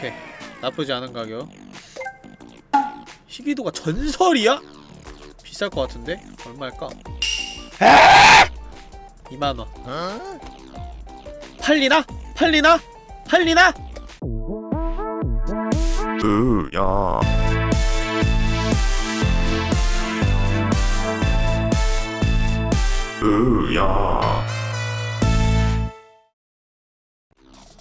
오케이 나쁘지 않은 가격 희귀도가 전설이야? 비쌀 것 같은데? 얼마일까? 2만원 팔리나? 팔리나? 팔리나? 으야 으야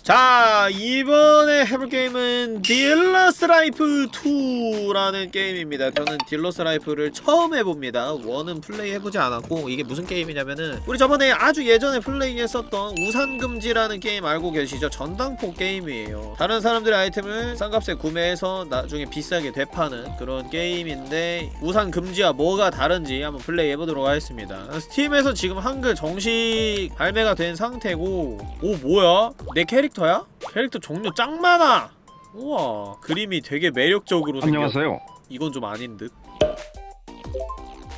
자 이번에 해볼 게임은 Dealer's Life 2라는 게임입니다 저는 Dealer's Life를 처음 해봅니다 one은 플레이 해보지 않았고 이게 무슨 게임이냐면은 우리 저번에 아주 예전에 플레이했었던 우산금지라는 게임 알고 계시죠? 전당포 게임이에요 다른 사람들의 아이템을 싼 값에 구매해서 나중에 비싸게 되파는 그런 게임인데 우산금지와 뭐가 다른지 한번 플레이 해보도록 하겠습니다 스팀에서 지금 한글 정식 발매가 된 상태고 오 뭐야? 내 캐릭터야? 캐릭터 종류 짱 많아! 우와 그림이 되게 매력적으로 생겼 안녕하세요. 이건 좀 아닌 듯.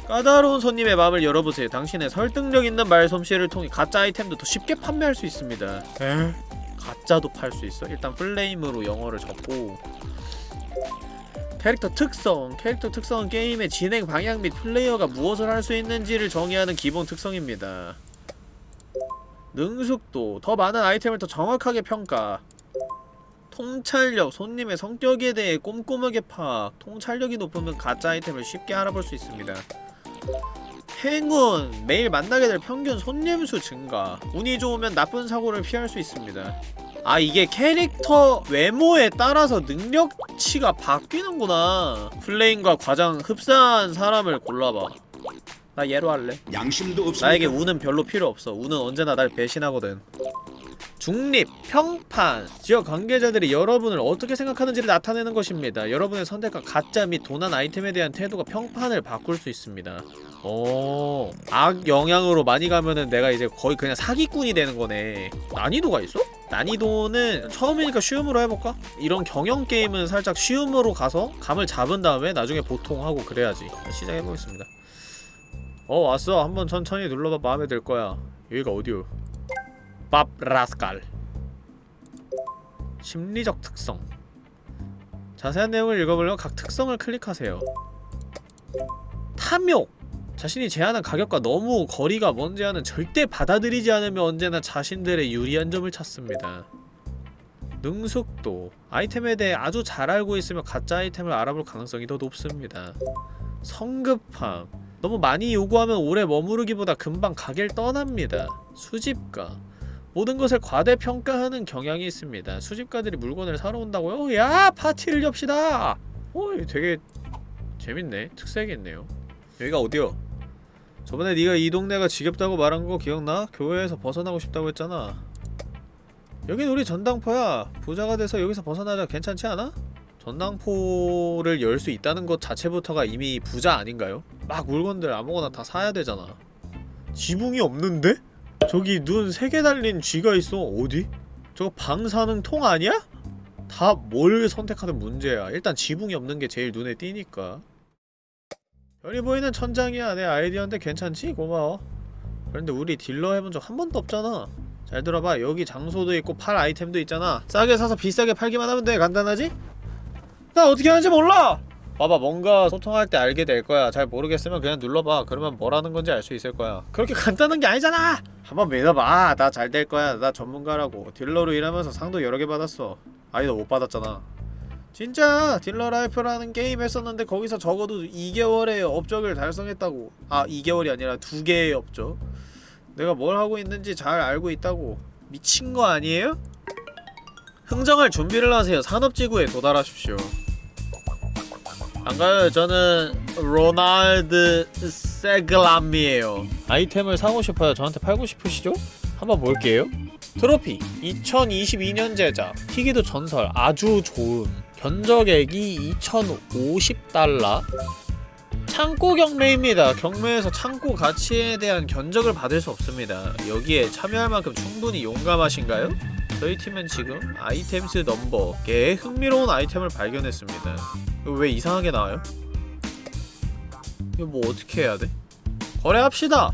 까다로운 손님의 마음을 열어보세요. 당신의 설득력 있는 말솜씨를 통해 가짜 아이템도 더 쉽게 판매할 수 있습니다. 에? 가짜도 팔 수 있어? 일단 플레임으로 영어를 적고 캐릭터 특성 캐릭터 특성은 게임의 진행 방향 및 플레이어가 무엇을 할 수 있는지를 정의하는 기본 특성입니다. 능숙도 더 많은 아이템을 더 정확하게 평가. 통찰력, 손님의 성격에 대해 꼼꼼하게 파악. 통찰력이 높으면 가짜 아이템을 쉽게 알아볼 수 있습니다. 행운, 매일 만나게 될 평균 손님 수 증가. 운이 좋으면 나쁜 사고를 피할 수 있습니다. 아 이게 캐릭터 외모에 따라서 능력치가 바뀌는구나. 플레인과 가장 흡사한 사람을 골라봐 나 얘로 할래 양심도 없습니다. 나에게 운은 별로 필요 없어. 운은 언제나 날 배신하거든. 중립, 평판, 지역 관계자들이 여러분을 어떻게 생각하는지를 나타내는 것입니다. 여러분의 선택과 가짜 및 도난 아이템에 대한 태도가 평판을 바꿀 수 있습니다. 오, 악 영향으로 많이 가면은 내가 이제 거의 그냥 사기꾼이 되는 거네. 난이도가 있어? 난이도는 처음이니까 쉬움으로 해볼까? 이런 경영 게임은 살짝 쉬움으로 가서 감을 잡은 다음에 나중에 보통 하고 그래야지. 시작해보겠습니다. 어 왔어. 한번 천천히 눌러봐. 마음에 들 거야. 여기가 어디요? 밥 라스칼. 심리적 특성. 자세한 내용을 읽어보려면 각 특성을 클릭하세요. 탐욕! 자신이 제안한 가격과 너무 거리가 먼 제안은 절대 받아들이지 않으며 언제나 자신들의 유리한 점을 찾습니다. 능숙도. 아이템에 대해 아주 잘 알고 있으며 가짜 아이템을 알아볼 가능성이 더 높습니다. 성급함 너무 많이 요구하면 오래 머무르기보다 금방 가게를 떠납니다. 수집가 모든 것을 과대평가하는 경향이 있습니다. 수집가들이 물건을 사러 온다고요? 야! 파티를 엽시다! 어, 되게 재밌네. 특색있네요. 여기가 어디요? 저번에 네가 이 동네가 지겹다고 말한 거 기억나? 교회에서 벗어나고 싶다고 했잖아. 여긴 우리 전당포야. 부자가 돼서 여기서 벗어나자 괜찮지 않아? 전당포를 열 수 있다는 것 자체부터가 이미 부자 아닌가요? 막 물건들 아무거나 다 사야 되잖아 지붕이 없는데? 저기 눈 세 개 달린 쥐가 있어 어디? 저거 방사능 통 아니야? 다 뭘 선택하든 문제야 일단 지붕이 없는 게 제일 눈에 띄니까 별이 보이는 천장이야 내 아이디어인데 괜찮지? 고마워 그런데 우리 딜러 해본 적 한 번도 없잖아 잘 들어봐 여기 장소도 있고 팔 아이템도 있잖아 싸게 사서 비싸게 팔기만 하면 돼 간단하지? 나 어떻게 하는지 몰라! 봐봐 뭔가 소통할 때 알게 될 거야. 잘 모르겠으면 그냥 눌러봐. 그러면 뭐라는 건지 알 수 있을 거야. 그렇게 간단한 게 아니잖아! 한번 믿어봐. 나 잘 될 거야. 나 전문가라고. 딜러로 일하면서 상도 여러 개 받았어. 아니 너 못 받았잖아. 진짜 Dealer Life라는 게임 했었는데 거기서 적어도 2개월의 업적을 달성했다고. 아 2개월이 아니라 2개의 업적. 내가 뭘 하고 있는지 잘 알고 있다고. 미친 거 아니에요? 흥정할 준비를 하세요. 산업지구에 도달하십시오. 반가워요. 저는 로날드 세글람이에요. 아이템을 사고 싶어요. 저한테 팔고 싶으시죠? 한번 볼게요. 트로피. 2022년 제작. 희귀도 전설. 아주 좋음 견적액이 2050달러 창고 경매입니다 경매에서 창고 가치에 대한 견적을 받을 수 없습니다 여기에 참여할 만큼 충분히 용감하신가요? 저희 팀은 지금 아이템스 넘버 개 흥미로운 아이템을 발견했습니다 왜 이상하게 나와요? 이거 뭐 어떻게 해야 돼? 거래합시다!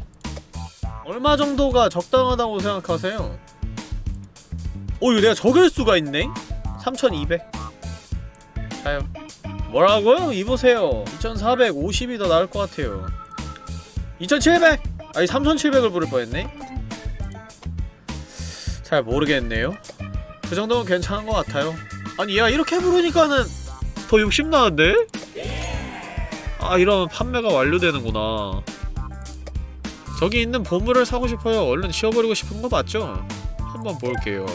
얼마 정도가 적당하다고 생각하세요? 어 이거 내가 적을 수가 있네? 3200 자요 뭐라고요? 이보세요 2450이 더 나을 것 같아요 2700! 아니 3700을 부를 뻔했네 잘 모르겠네요 그 정도면 괜찮은 것 같아요 아니 야 이렇게 부르니까는 더 욕심나는데? 아 이러면 판매가 완료되는구나 저기 있는 보물을 사고 싶어요 얼른 치워버리고 싶은 거 맞죠? 한번 볼게요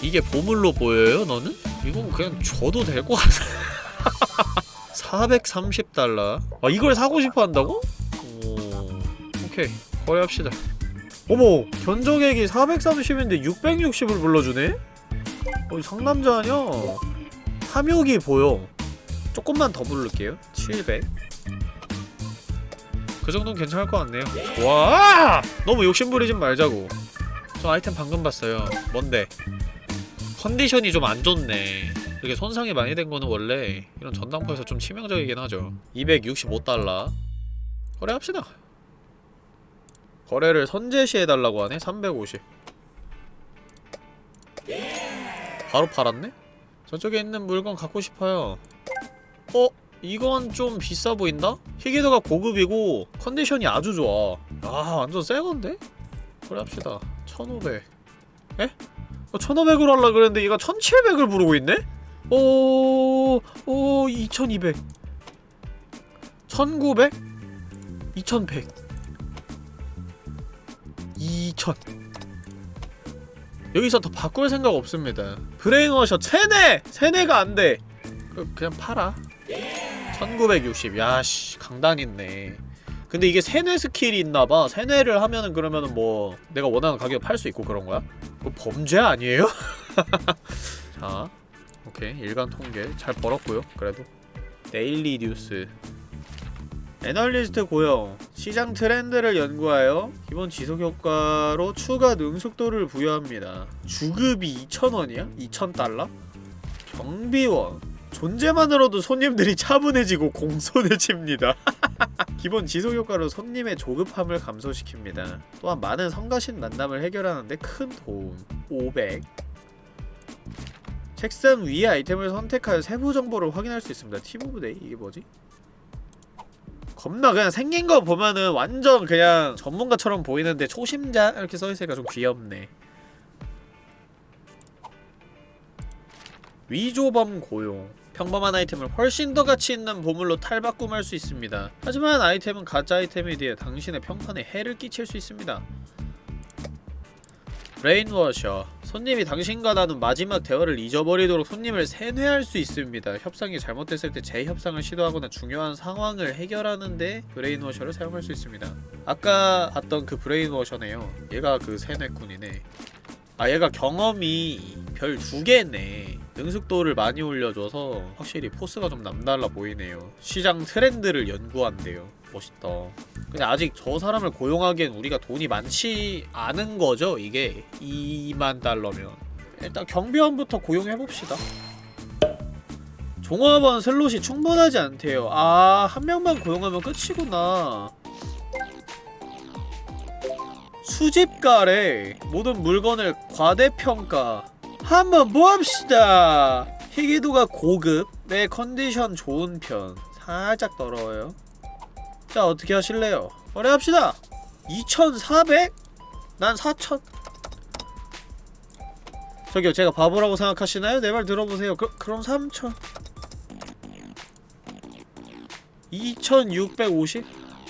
이게 보물로 보여요 너는? 이건 그냥 줘도 될 것 같아 430달러 아 이걸 사고 싶어 한다고? 오... 오케이 거래합시다 어머 견적액이 430인데 660을 불러주네? 어 상남자 아냐? 탐욕이 보여 조금만 더 부를게요 700 그 정도는 괜찮을 것 같네요 좋아! 너무 욕심부리진 말자고 저 아이템 방금 봤어요 뭔데? 컨디션이 좀 안 좋네 이렇게 손상이 많이 된 거는 원래 이런 전당포에서 좀 치명적이긴 하죠 265달러 거래합시다 거래를 선제시해달라고 하네? 350 바로 팔았네? 저쪽에 있는 물건 갖고 싶어요 어? 이건 좀 비싸 보인다? 희귀도가 고급이고 컨디션이 아주 좋아 아 완전 새건데? 거래합시다 1500 에? 어, 1500으로 하려 그랬는데 얘가 1700을 부르고 있네? 오, 오, 2200 1900 2100 2000 여기서 더 바꿀 생각 없습니다. 브레인워셔 세네! 세네가 안 돼. 그, 그냥 팔아. 1960 야씨 강단 있네. 근데 이게 세뇌 스킬이 있나봐. 세뇌를 하면은 그러면은 뭐 내가 원하는 가격에 팔 수 있고 그런 거야? 뭐 범죄 아니에요? 자 오케이 일간 통계. 잘 벌었고요 그래도. Daily News. 애널리스트 고용 시장 트렌드를 연구하여 기본 지속 효과로 추가 능숙도를 부여합니다. 주급이 2,000원이야? 2,000달러? 경비원. 존재만으로도 손님들이 차분해지고 공손해집니다. 기본 지속 효과로 손님의 조급함을 감소시킵니다. 또한 많은 성가신 만남을 해결하는데 큰 도움. 500 책상 위의 아이템을 선택하여 세부 정보를 확인할 수 있습니다 팀오브데이 이게 뭐지? 겁나 그냥 생긴 거 보면은 완전 그냥 전문가처럼 보이는데 초심자 이렇게 써있으니까 좀 귀엽네 위조범 고용 평범한 아이템을 훨씬 더 가치 있는 보물로 탈바꿈할 수 있습니다. 하지만 아이템은 가짜 아이템에 대해 당신의 평판에 해를 끼칠 수 있습니다. Brainwasher 손님이 당신과 나눈 마지막 대화를 잊어버리도록 손님을 세뇌할 수 있습니다. 협상이 잘못됐을 때 재협상을 시도하거나 중요한 상황을 해결하는데 brainwasher를 사용할 수 있습니다. 아까 봤던 그 brainwasher네요. 얘가 그 세뇌꾼이네. 아 얘가 경험이 별 두 개네 능숙도를 많이 올려줘서 확실히 포스가 좀 남달라 보이네요 시장 트렌드를 연구한대요 멋있다. 근데 아직 저 사람을 고용하기엔 우리가 돈이 많지 않은 거죠 이게? 2만 달러면. 일단 경비원부터 고용해봅시다. 종합원 슬롯이 충분하지 않대요. 아 한 명만 고용하면 끝이구나. 수집가래. 모든 물건을 과대평가. 한번 모읍시다. 희귀도가 고급 내 컨디션 좋은 편. 살짝 더러워요 자 어떻게 하실래요? 거래합시다 2400? 난 4000 저기요 제가 바보라고 생각하시나요? 내 말 들어보세요 그, 그럼 3000 2650?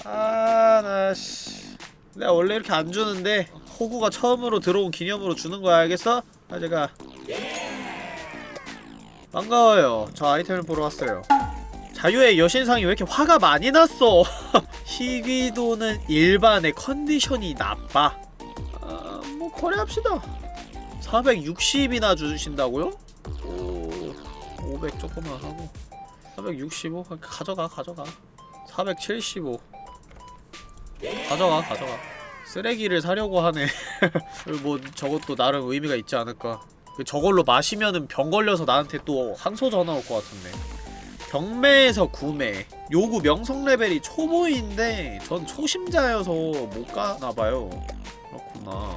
아, 나, 씨. 내가 원래 이렇게 안 주는데, 호구가 처음으로 들어온 기념으로 주는 거야, 알겠어? 아, 제가. 반가워요. 저 아이템을 보러 왔어요. 자유의 여신상이 왜 이렇게 화가 많이 났어? 희귀도는 일반의 컨디션이 나빠. 아, 뭐, 거래합시다. 460이나 주신다고요? 오, 500 조금만 하고. 465 가져가 가져가 475 가져가 가져가 쓰레기를 사려고 하네 뭐 저것도 나름 의미가 있지 않을까 그 저걸로 마시면은 병 걸려서 나한테 또 항소 전화 올 것 같은데 경매에서 구매. 요구 명성 레벨이 초보인데 전 초심자여서 못 가나봐요. 그렇구나.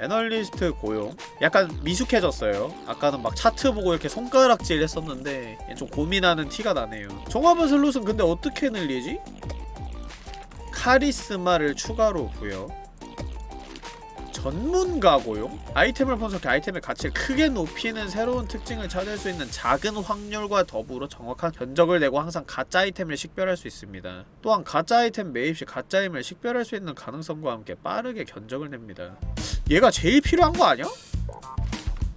애널리스트 고용. 약간 미숙해졌어요. 아까는 막 차트 보고 이렇게 손가락질 했었는데 얘좀 고민하는 티가 나네요. 종합은 슬롯은 근데 어떻게 늘리지? 카리스마를 추가로 부여 전문가 고용? 아이템을 분석해 아이템의 가치를 크게 높이는 새로운 특징을 찾을 수 있는 작은 확률과 더불어 정확한 견적을 내고 항상 가짜 아이템을 식별할 수 있습니다. 또한 가짜 아이템 매입 시 가짜임을 식별할 수 있는 가능성과 함께 빠르게 견적을 냅니다. 얘가 제일 필요한 거 아니야?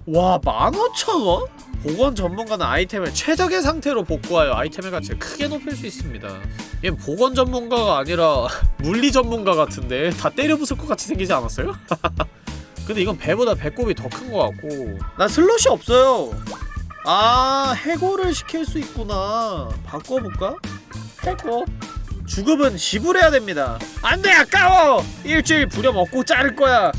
와 15,000원? 보건 전문가는 아이템을 최적의 상태로 복구하여 아이템의 가치를 크게 높일 수 있습니다. 얘는 보건 전문가가 아니라 물리 전문가 같은데 다 때려 부술 것 같이 생기지 않았어요? 근데 이건 배보다 배꼽이 더 큰 것 같고 난 슬롯이 없어요 아 해고를 시킬 수 있구나 바꿔볼까? 해고 주급은 지불해야 됩니다 안돼 아까워 일주일 부려먹고 자를 거야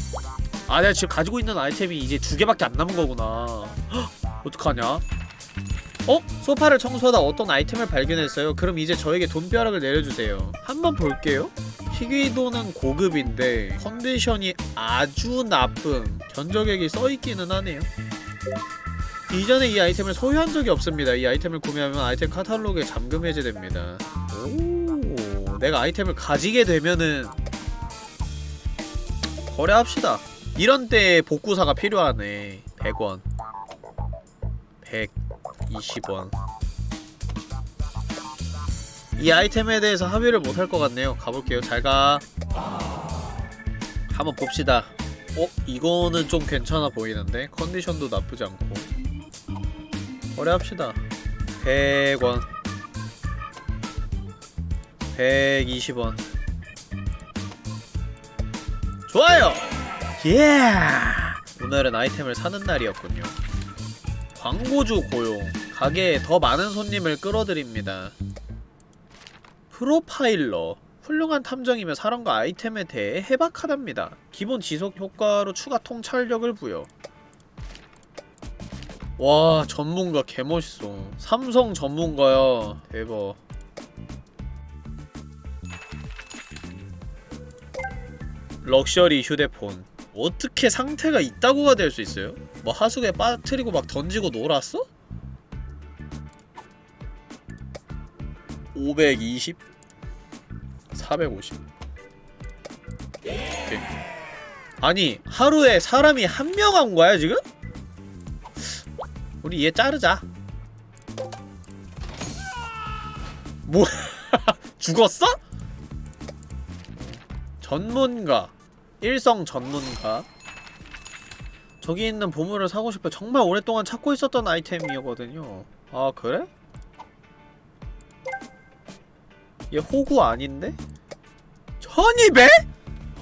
아 내가 지금 가지고 있는 아이템이 이제 두 개밖에 안 남은 거구나 헉, 어떡하냐 어? 소파를 청소하다 어떤 아이템을 발견했어요. 그럼 이제 저에게 돈벼락을 내려주세요. 한번 볼게요. 희귀도는 고급인데 컨디션이 아주 나쁨. 견적액이 써있기는 하네요. 이전에 이 아이템을 소유한 적이 없습니다. 이 아이템을 구매하면 아이템 카탈로그에 잠금 해제됩니다. 오, 내가 아이템을 가지게 되면은 거래합시다. 이런 때 복구사가 필요하네. 100원. 100. 20원 이 아이템에 대해서 합의를 못할 것 같네요 가볼게요 잘가 한번 봅시다 어? 이거는 좀 괜찮아 보이는데? 컨디션도 나쁘지 않고 거래합시다 100원 120원 좋아요! 예! 오늘은 아이템을 사는 날이었군요 광고주 고용 가게에 더 많은 손님을 끌어들입니다. 프로파일러 훌륭한 탐정이며 사람과 아이템에 대해 해박하답니다. 기본 지속 효과로 추가 통찰력을 부여. 와 전문가 개멋있어. 삼성 전문가야. 대박. 럭셔리 휴대폰 어떻게 상태가 있다고가 될 수 있어요? 뭐 하수구에 빠뜨리고 막 던지고 놀았어? 520 450 오케이. 아니 하루에 사람이 한 명 한 거야 지금? 우리 얘 자르자 뭐 죽었어? 전문가 일성 전문가 저기 있는 보물을 사고 싶어 정말 오랫동안 찾고 있었던 아이템이거든요 아 그래? 얘 호구 아닌데? 1200?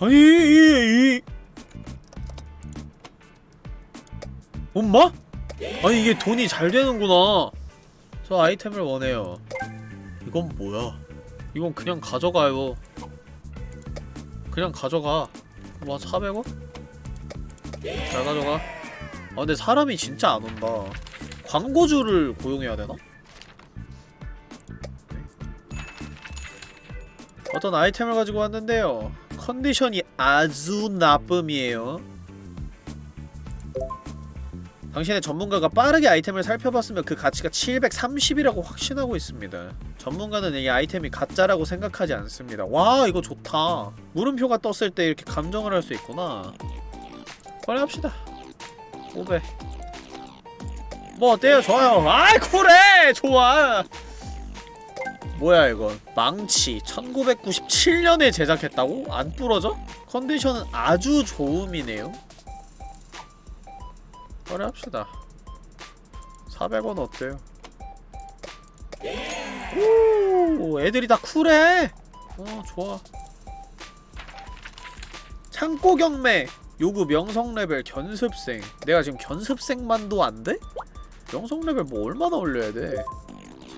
아니 이, 이. 엄마? 아니 이게 돈이 잘 되는구나 저 아이템을 원해요 이건 뭐야 이건 그냥 가져가요 그냥 가져가 뭐 400원? 잘 가져가 아 근데 사람이 진짜 안 온다 광고주를 고용해야 되나? 어떤 아이템을 가지고 왔는데요 컨디션이 아주 나쁨이에요 당신의 전문가가 빠르게 아이템을 살펴봤으면 그 가치가 730이라고 확신하고 있습니다 전문가는 이 아이템이 가짜라고 생각하지 않습니다 와 이거 좋다 물음표가 떴을 때 이렇게 감정을 할 수 있구나 꺼내합시다 500. 뭐 어때요? 좋아요. 아이 쿨해! 좋아! 뭐야 이건 망치 1997년에 제작했다고? 안 부러져? 컨디션은 아주 좋음이네요 거래합시다 400원 어때요? 오 애들이 다 쿨해 어 좋아 창고 경매 요구 명성 레벨 견습생 내가 지금 견습생만도 안 돼? 명성 레벨 뭐 얼마나 올려야 돼?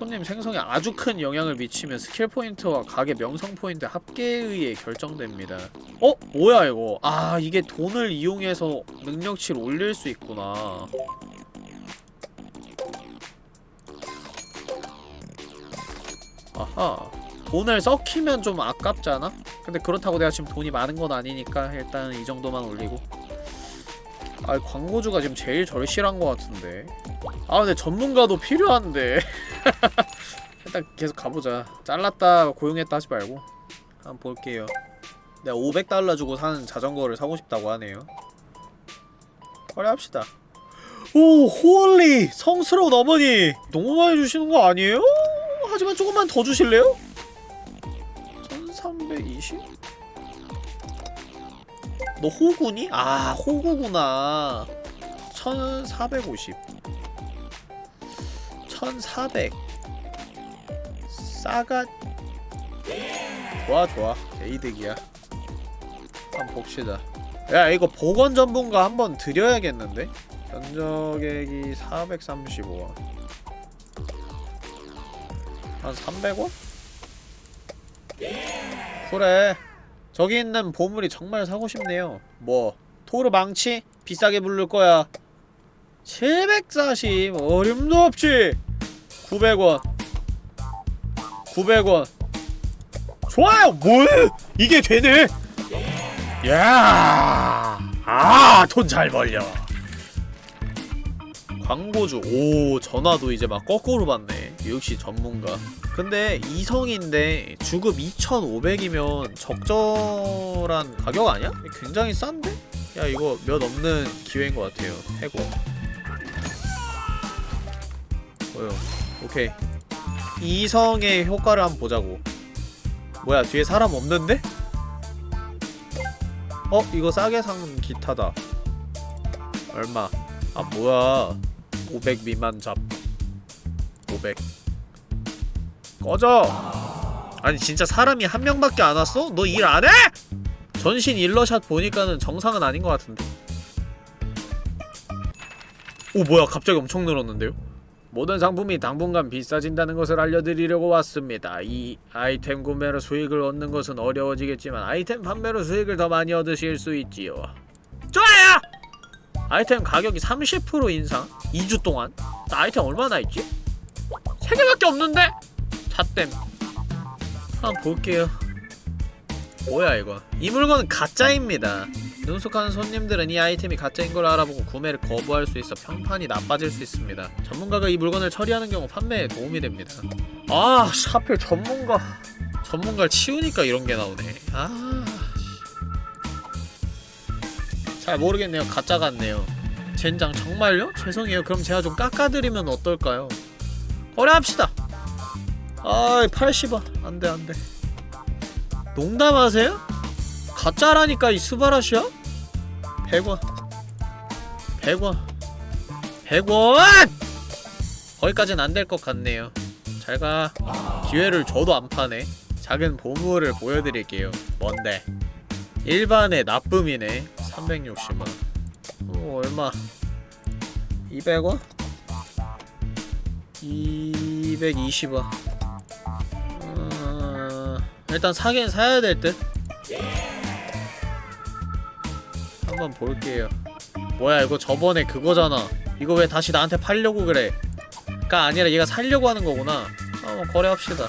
손님 생성에 아주 큰 영향을 미치며 스킬 포인트와 가게 명성 포인트 합계에 의해 결정됩니다. 어? 뭐야 이거? 아 이게 돈을 이용해서 능력치를 올릴 수 있구나. 아하 돈을 썩히면 좀 아깝잖아? 근데 그렇다고 내가 지금 돈이 많은 건 아니니까 일단 이 정도만 올리고 아 광고주가 지금 제일 절실한 것 같은데. 아 근데 전문가도 필요한데. 일단 계속 가보자. 잘랐다 고용했다 하지 말고. 한번 볼게요. 내가 500달러 주고 사는 자전거를 사고 싶다고 하네요. 거래합시다. Oh holy! 성스러운 어머니! 너무 많이 주시는 거 아니에요? 하지만 조금만 더 주실래요? 1320? 너 호구니? 아 호구구나. 1450 1400 싸가. 좋아 좋아. 개이득이야. 한번 봅시다. 야 이거 보건 전문가 한번 드려야겠는데? 견적액이 435원 한 300원? 그래 저기 있는 보물이 정말 사고 싶네요. 뭐 토르 망치? 비싸게 부를 거야. 740 어림도 없지. 900원. 900원. 좋아요. 뭘? 이게 되네? 야, 아, 돈 잘 벌려. 광고주, 오, 전화도 이제 막 거꾸로 받네. 역시 전문가. 근데 이성인데 주급 2,500이면 적절한 가격 아니야? 굉장히 싼데? 야, 이거 몇 없는 기회인 것 같아요. 해고. 뭐요? 오케이. 이성의 효과를 한번 보자고. 뭐야, 뒤에 사람 없는데? 어? 이거 싸게 산 기타다 얼마? 아 뭐야 500 미만 잡500 꺼져 아니 진짜 사람이 한 명밖에 안 왔어? 너 일 안 해? 전신 일러샷 보니까는 정상은 아닌 것 같은데 오 뭐야 갑자기 엄청 늘었는데요? 모든 상품이 당분간 비싸진다는 것을 알려드리려고 왔습니다. 이 아이템 구매로 수익을 얻는 것은 어려워지겠지만 아이템 판매로 수익을 더 많이 얻으실 수 있지요. 좋아요! 아이템 가격이 30% 인상? 2주 동안? 나 아이템 얼마나 있지? 3개밖에 없는데? 잣댐 한번 볼게요. 뭐야 이거 이 물건은 가짜입니다. 능숙한 손님들은 이 아이템이 가짜인 걸 알아보고 구매를 거부할 수 있어 평판이 나빠질 수 있습니다. 전문가가 이 물건을 처리하는 경우 판매에 도움이 됩니다. 아, 씨, 하필 전문가. 전문가를 치우니까 이런 게 나오네. 아. 씨. 잘 모르겠네요. 가짜 같네요. 젠장 정말요? 죄송해요. 그럼 제가 좀 깎아드리면 어떨까요? 거래합시다. 아이, 80원. 안 돼, 안 돼. 농담하세요? 가짜라니까 이 스바라시야? 100원 100원 100원! 거기까진 안 될 것 같네요 잘가 기회를 줘도 안 파네 작은 보물을 보여드릴게요 뭔데 일반의 나쁨이네 360원 어 얼마 200원? 220원 어... 일단 사긴 사야 될 듯? 한번 볼게요. 뭐야 이거 저번에 그거잖아. 이거 왜 다시 나한테 팔려고 그래? 가 아니라 얘가 살려고 하는 거구나. 한번 거래합시다.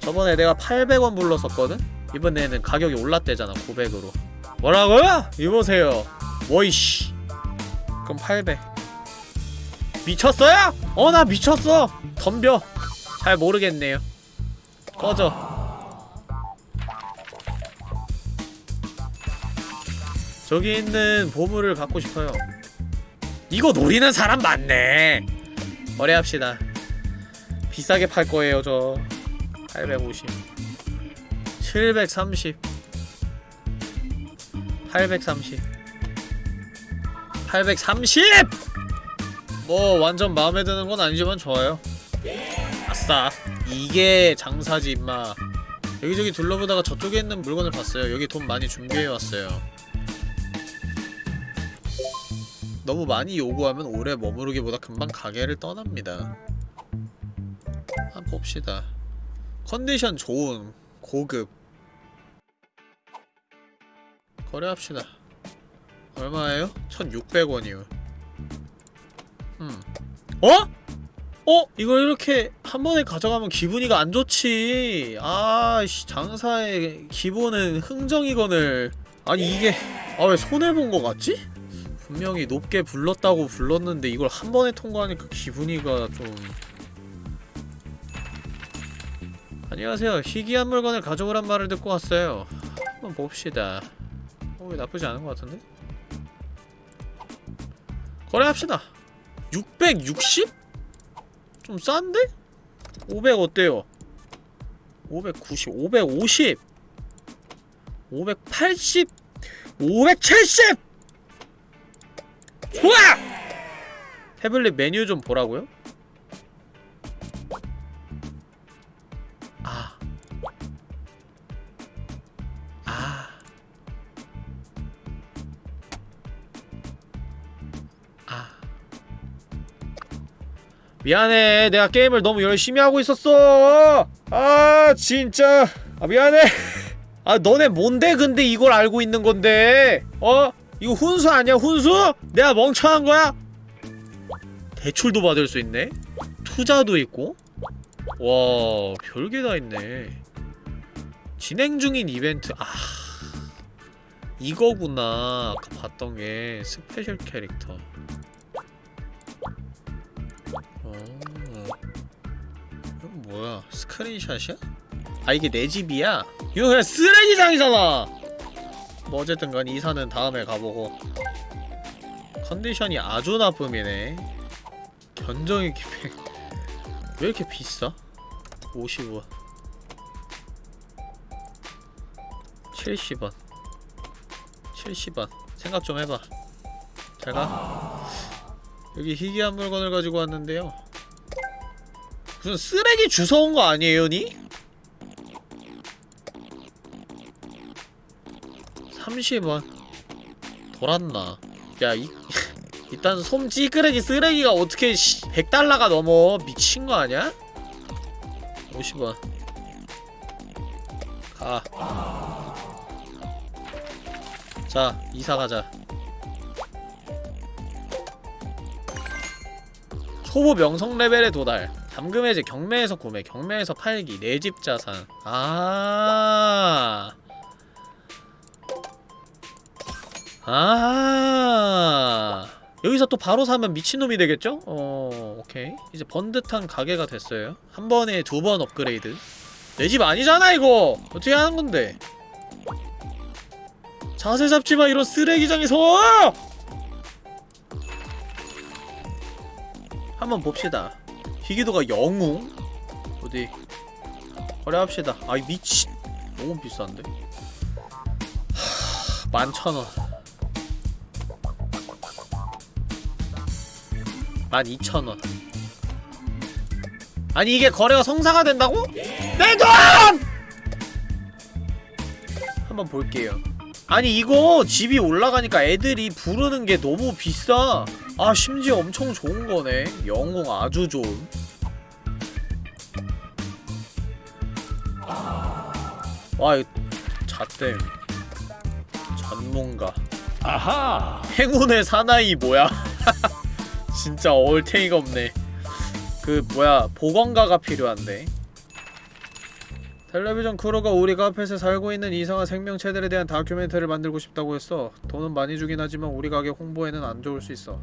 저번에 내가 800원 불렀었거든? 이번에는 가격이 올랐대잖아 900으로. 뭐라고요? 이보세요. 워이씨. 그럼 800 미쳤어요? 어 나 미쳤어. 덤벼. 잘 모르겠네요. 꺼져 저기 있는 보물을 갖고 싶어요. 이거 노리는 사람 많네. 거래합시다. 비싸게 팔 거예요 저. 850 730 830 830! 뭐 완전 마음에 드는 건 아니지만 좋아요. 아싸. 이게 장사지 임마. 여기저기 둘러보다가 저쪽에 있는 물건을 봤어요. 여기 돈 많이 준비해왔어요 너무 많이 요구하면 오래 머무르기보다 금방 가게를 떠납니다. 한번 봅시다. 컨디션 좋은 고급 거래합시다. 얼마예요? 1600원이요. 음. 어? 어? 이걸 이렇게 한 번에 가져가면 기분이가 안 좋지. 아 씨 장사의 기본은 흥정이건을 아니 이게 아 왜 손해본 거 같지? 분명히 높게 불렀다고 불렀는데 이걸 한 번에 통과하니까 기분이가 좀 안녕하세요 희귀한 물건을 가져오란 말을 듣고 왔어요 한번 봅시다 어, 왜 나쁘지 않은 것 같은데? 거래합시다 660? 좀 싼데? 500 어때요? 590, 550 580 570 좋아! 태블릿 메뉴 좀 보라고요? 아. 아. 아. 미안해. 내가 게임을 너무 열심히 하고 있었어. 아, 진짜. 아, 미안해. 아, 너네 뭔데 근데 이걸 알고 있는 건데? 어? 이거 훈수 아니야, 훈수? 내가 멍청한 거야? 대출도 받을 수 있네? 투자도 있고? 와, 별게 다 있네. 진행 중인 이벤트. 아. 이거구나. 아까 봤던 게 special 캐릭터. 어. 이건 뭐야? screenshot이야? 아, 이게 내 집이야? 이거 그냥 쓰레기장이잖아! 뭐 어쨌든 간 이사는 다음에 가보고. 컨디션이 아주 나쁨이네. 견적의 기획 왜 이렇게 비싸? 50원. 70원. 70원. 생각 좀 해봐. 잘가. 여기 희귀한 물건을 가지고 왔는데요. 무슨 쓰레기 주워온 거 아니에요 니? 30원 돌았나 야 이, 일단 솜 찌끄레기 쓰레기가 어떻게 100달러가 넘어 미친 거 아니야? 50원 가. 자, 이사 가자. 초보 명성 레벨에 도달. 잠금 해제 경매에서 구매, 경매에서 팔기, 내 집 자산. 아. 아. 여기서 또 바로 사면 미친놈이 되겠죠? 어, 오케이. 이제 번듯한 가게가 됐어요. 한 번에 두 번 업그레이드. 내 집 아니잖아, 이거! 어떻게 하는 건데? 자세 잡지 마, 이런 쓰레기장에서! 한번 봅시다. 희귀도가 영웅? 어디? 거래합시다. 아이, 미친. 너무 비싼데? 하, 만천원. 12,000원. 아니 이게 거래가 성사가 된다고? 내 돈! 한번 볼게요. 아니 이거 집이 올라가니까 애들이 부르는 게 너무 비싸. 아 심지어 엄청 좋은 거네. 영웅 아주 좋은. 와 이거 잣댐 전문가. 아하. 행운의 사나이 뭐야 진짜 얼탱이가 없네. 그 뭐야 보건가가 필요한데. 텔레비전 크루가 우리 카펫에 살고 있는 이상한 생명체들에 대한 다큐멘터리를 만들고 싶다고 했어. 돈은 많이 주긴 하지만 우리 가게 홍보에는 안 좋을 수 있어.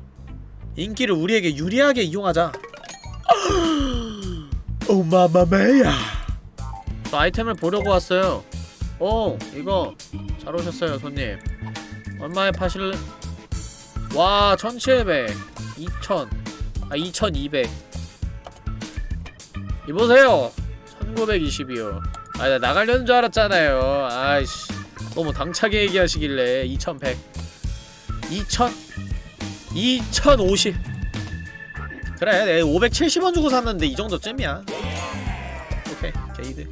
인기를 우리에게 유리하게 이용하자. 오 마마메야. 저 아이템을 보려고 왔어요. 오 이거 잘 오셨어요 손님. 얼마에 파실 와 1700 2000 아, 2200 이보세요. 1920이요. 아, 나 나가려는 줄 알았잖아요. 아이씨 너무 당차게 얘기하시길래 2100 2000 2050 그래 내가 570원 주고 샀는데 이 정도 쯤이야. 오케이 게이드.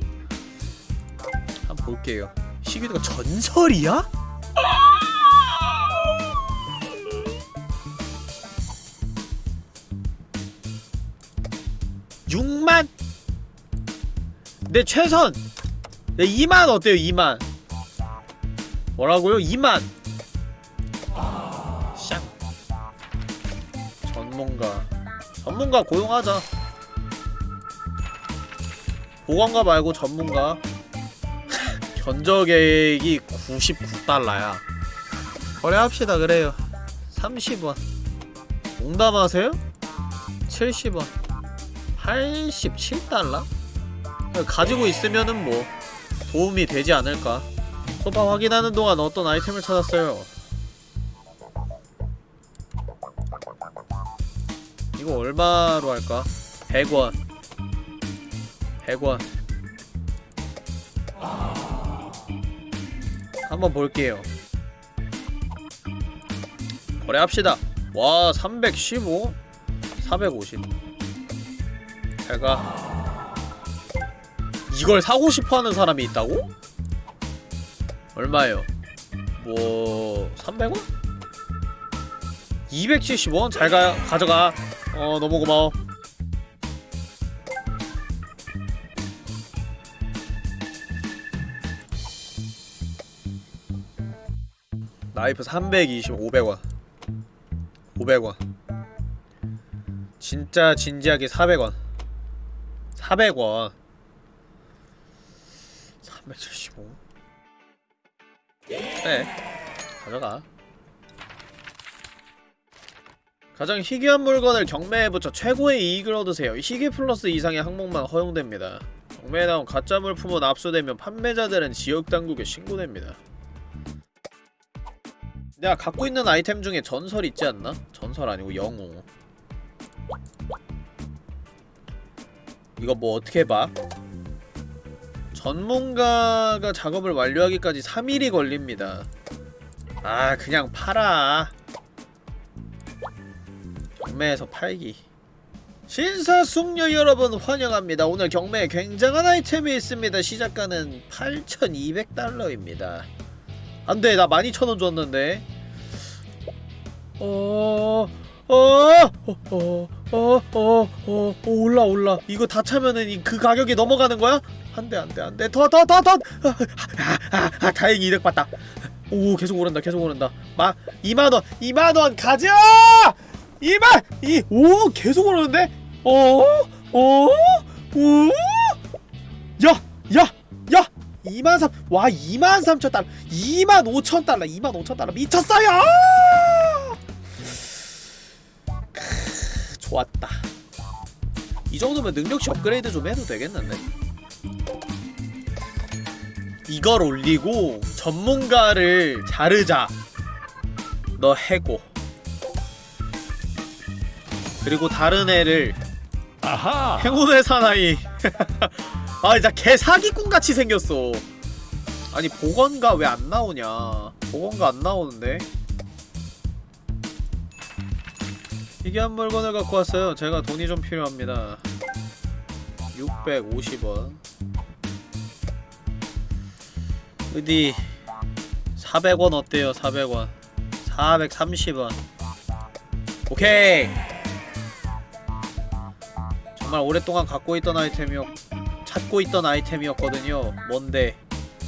한번 볼게요. 시기드가 전설이야? 육만내 최선! 내 2만 어때요 2만? 뭐라고요? 2만. 샹. 전문가. 전문가 고용하자. 보건가 말고 전문가. 견적액이 99달러야. 거래합시다 그래요. 30원. 농담하세요? 70원 87달러? 가지고 있으면은 뭐 도움이 되지 않을까. 소파 확인하는 동안 어떤 아이템을 찾았어요? 이거 얼마로 할까? 100원. 100원. 한번 볼게요. 거래합시다. 와 315? 450 제가 이걸 사고 싶어하는 사람이 있다고? 얼마예요? 뭐... 300원? 270원? 잘 가, 가져가 어 너무 고마워 나이프 320 500원 500원 진짜 진지하게 400원 400원. 375 그래 가져가. 가장 희귀한 물건을 경매에 붙여 최고의 이익을 얻으세요. 희귀 플러스 이상의 항목만 허용됩니다. 경매에 나온 가짜 물품은 압수되면 판매자들은 지역당국에 신고됩니다. 내가 갖고 있는 아이템 중에 전설 있지 않나? 전설 아니고 영웅 이거 뭐 어떻게 봐? 전문가가 작업을 완료하기까지 3일이 걸립니다. 아 그냥 팔아. 경매에서 팔기. 신사숙녀 여러분 환영합니다. 오늘 경매에 굉장한 아이템이 있습니다. 시작가는 8200달러입니다. 안돼 나 12,000원 줬는데. 어... 어... 어... 어... 어... 어... 어... 올라 올라 이거 다 차면은 이 그 가격이 넘어가는 거야? 안돼 안돼 안돼 더 더 더더 아, 아, 아, 다행히 이득 봤다 오 계속 오른다 계속 오른다 마 2만원 2만원 가자 2만 이오 계속 오르는데 어? 어? 오? 야! 야! 야! 2만 3, 와 2만 3천 달러 2만 5천 달러 2만 5천 달러 미쳤어요! 크, 좋았다. 이 정도면 능력치 업그레이드 좀 해도 되겠는데? 이걸 올리고 전문가를 자르자. 너 해고. 그리고 다른 애를. 아하. 행운의 사나이. 아 진짜 개 사기꾼같이 생겼어. 아니 복원가 왜 안 나오냐? 복원가 안 나오는데 희귀한 물건을 갖고 왔어요. 제가 돈이 좀 필요합니다. 650원. 어디 400원 어때요? 400원. 430원. 오케이! 정말 오랫동안 갖고 있던 아이템이었 찾고 있던 아이템이었거든요. 뭔데?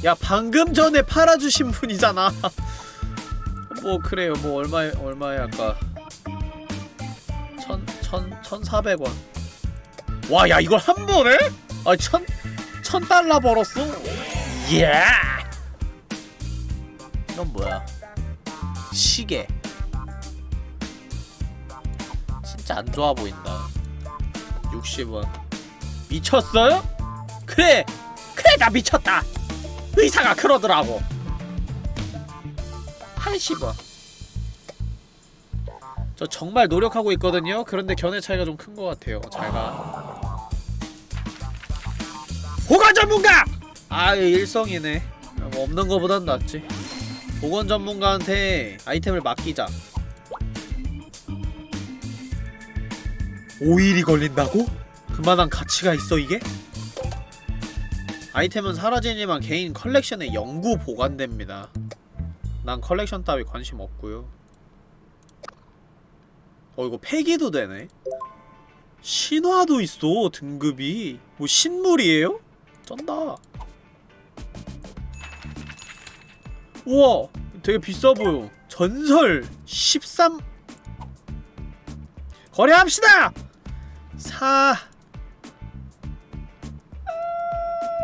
야 방금 전에 팔아주신 분이잖아. 뭐 그래요. 뭐 얼마에 얼마에 아까? 천, 천, 천사백 원. 와 야 이걸 한 번에? 아 천, 천 달러 벌었어? 예! 이건 뭐야? 시계. 진짜 안 좋아 보인다. 60원. 미쳤어요? 그래! 그래 나 미쳤다! 의사가 그러더라고. 80원 저 정말 노력하고 있거든요? 그런데 견해 차이가 좀 큰 것 같아요 잘가 복원 전문가! 아 일성이네 뭐 없는 거보단 낫지 복원 전문가한테 아이템을 맡기자 5일이 걸린다고? 그만한 가치가 있어 이게? 아이템은 사라지지만 개인 컬렉션에 영구 보관됩니다 난 컬렉션 따위 관심 없고요 어 이거 폐기도 되네 신화도 있어 등급이 뭐 신물이에요? 쩐다 우와 되게 비싸 보여 전설 13 거래합시다! 사...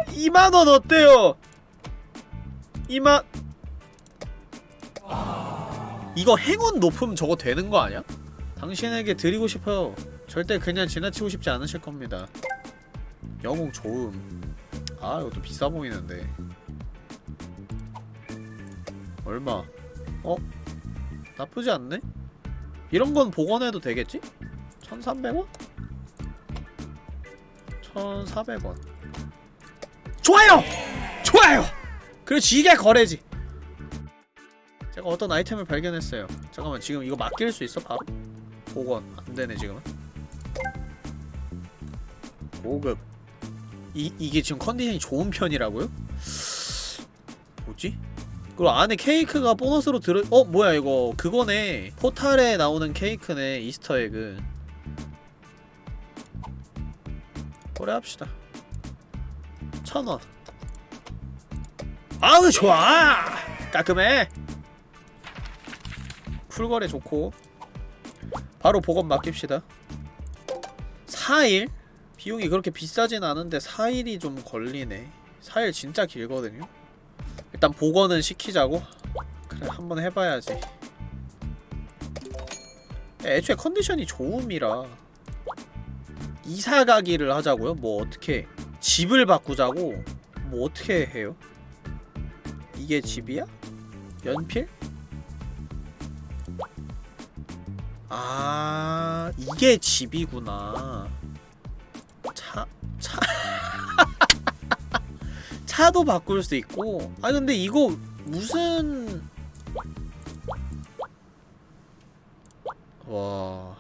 2만원 어때요? 2만... 이거 행운 높음 저거 되는 거 아니야? 당신에게 드리고 싶어요 절대 그냥 지나치고 싶지 않으실 겁니다 영웅 좋음 아 이것도 비싸 보이는데 얼마? 어? 나쁘지 않네? 이런 건 복원해도 되겠지? 1300원? 1400원 좋아요! 좋아요! 그렇지 이게 거래지 제가 어떤 아이템을 발견했어요 잠깐만 지금 이거 맡길 수 있어 바로? 복원 안되네 지금은? 고급. 이, 이게 지금 컨디션이 좋은 편이라고요? 뭐지? 그리고 안에 케이크가 보너스로 들어 어 뭐야 이거. 그거네. 포탈에 나오는 케이크네 Easter egg 거래합시다. 천원. 아우 좋아! 깔끔해! 쿨거래 좋고 바로 복원 맡깁시다 4일? 비용이 그렇게 비싸진 않은데 4일이 좀 걸리네 4일 진짜 길거든요 일단 복원은 시키자고? 그래 한번 해봐야지 애초에 컨디션이 좋음이라 이사 가기를 하자고요? 뭐 어떻게 집을 바꾸자고? 뭐 어떻게 해요? 이게 집이야? 연필? 아 이게 집이구나. 차... 차... 차도 바꿀 수 있고. 아 근데 이거 무슨 와.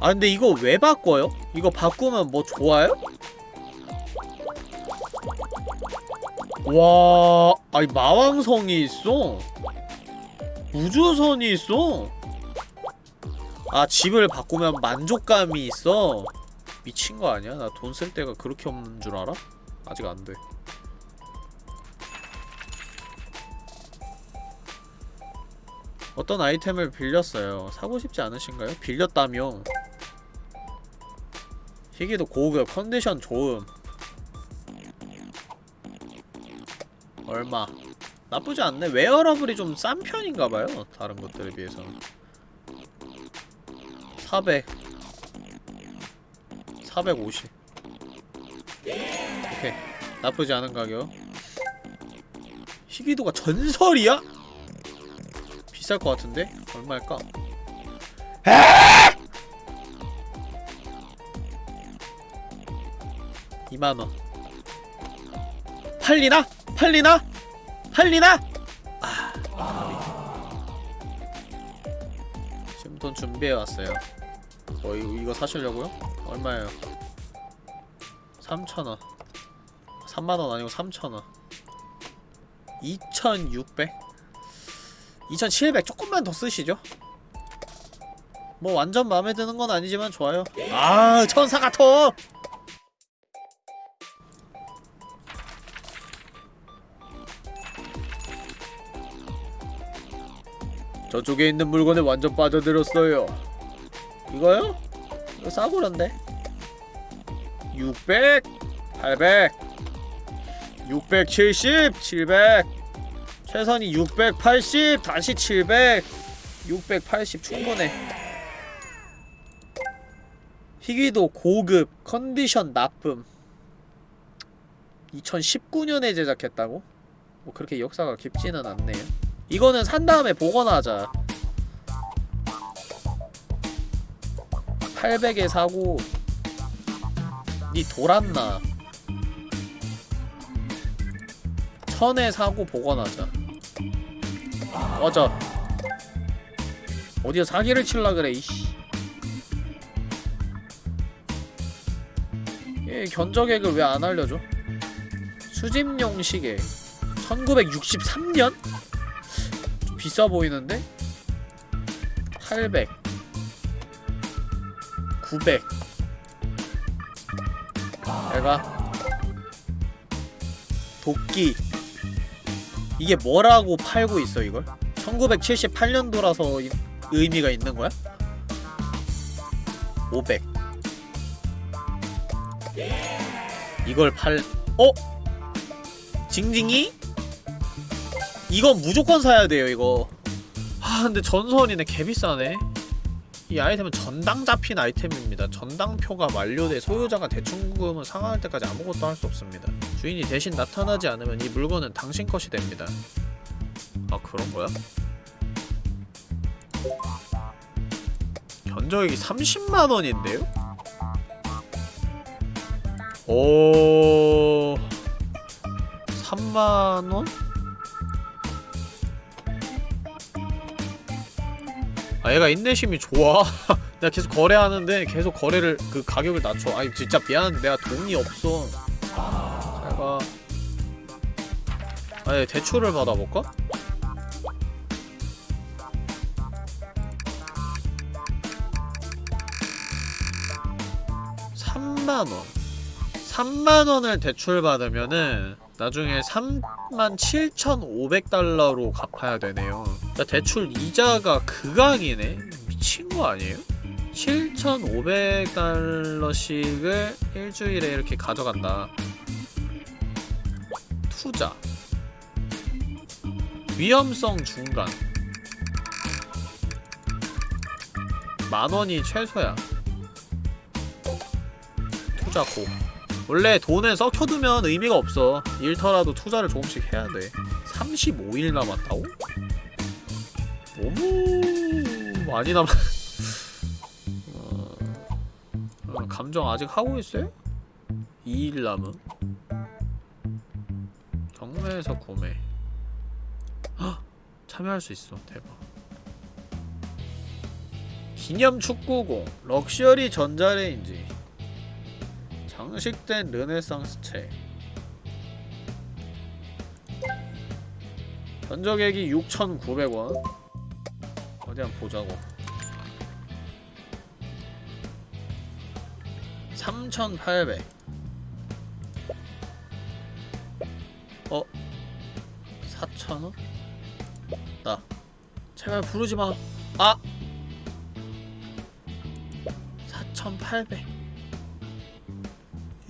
아 근데 이거 왜 바꿔요? 이거 바꾸면 뭐 좋아요? 와 아니 마왕성이 있어? 우주선이 있어? 아 집을 바꾸면 만족감이 있어? 미친 거 아니야? 나 돈 쓸 데가 그렇게 없는 줄 알아? 아직 안 돼. 어떤 아이템을 빌렸어요. 사고 싶지 않으신가요? 빌렸다며. 희귀도 고급 컨디션 좋음 얼마? 나쁘지 않네. 웨어러블이 좀 싼 편인가봐요 다른 것들에 비해서는. 400 450 오케이. 나쁘지 않은 가격. 희귀도가 전설이야? 비쌀 것 같은데? 얼마일까? 2만원. 팔리나? 팔리나? 팔리나? 아, 지금 돈 준비해왔어요 어 이거, 이거 사시려고요? 얼마예요? 3,000원 3만원 아니고 3,000원 2,600? 2,700 조금만 더 쓰시죠 뭐 완전 마음에 드는 건 아니지만 좋아요 아 천사 같어 저쪽에 있는 물건에 완전 빠져들었어요. 이거요? 이거 싸구려인데? 600 800 670 700 최선이 680 다시 700 680 충분해. 희귀도 고급 컨디션 나쁨. 2019년에 제작했다고? 뭐 그렇게 역사가 깊지는 않네요 이거는 산 다음에 복원하자. 800에 사고 니 돌았나? 1000에 사고 복원하자. 맞아 어디서 사기를 칠라 그래 이씨. 얘 견적액을 왜 안 알려줘? 수집용 시계. 1963년? 좀 비싸 보이는데? 800 900 내가 도끼 이게 뭐라고 팔고 있어 이걸? 1978년도라서 의미가 있는 거야? 500 이걸 팔.. 어? 징징이? 이건 무조건 사야 돼요 이거 아 근데 전선이네 개비싸네 이 아이템은 전당 잡힌 아이템입니다 전당표가 만료돼 소유자가 대충금을 상환할 때까지 아무것도 할 수 없습니다 주인이 대신 나타나지 않으면 이 물건은 당신 것이 됩니다 아 그런 거야? 견적이 30만원인데요? 오... 3만원? 아 얘가 인내심이 좋아. 내가 계속 거래하는데 계속 거래를 그 가격을 낮춰. 아니 진짜 미안한데 내가 돈이 없어. 잘가 아니 대출을 받아볼까? 삼만원. 3만원을 대출받으면은 나중에 37,500달러로 갚아야 되네요. 야, 대출 이자가 극악이네. 미친 거 아니에요? 7,500달러씩을 일주일에 이렇게 가져간다. 투자. 위험성 중간. 만원이 최소야. 투자 고 원래 돈에 썩혀두면 의미가 없어. 일터라도 투자를 조금씩 해야 돼. 35일 남았다고? 너무 많이 남았... 어... 어, 감정 아직 하고 있어요? 2일 남음. 경매에서 구매. 헉! 참여할 수 있어. 대박. 기념 축구공. 럭셔리 전자레인지 장식된 르네상스 책 견적액이 6,900원. 어디 한번 보자고. 3,800 어? 4,000원? 나. 제발 부르지마. 아! 4,800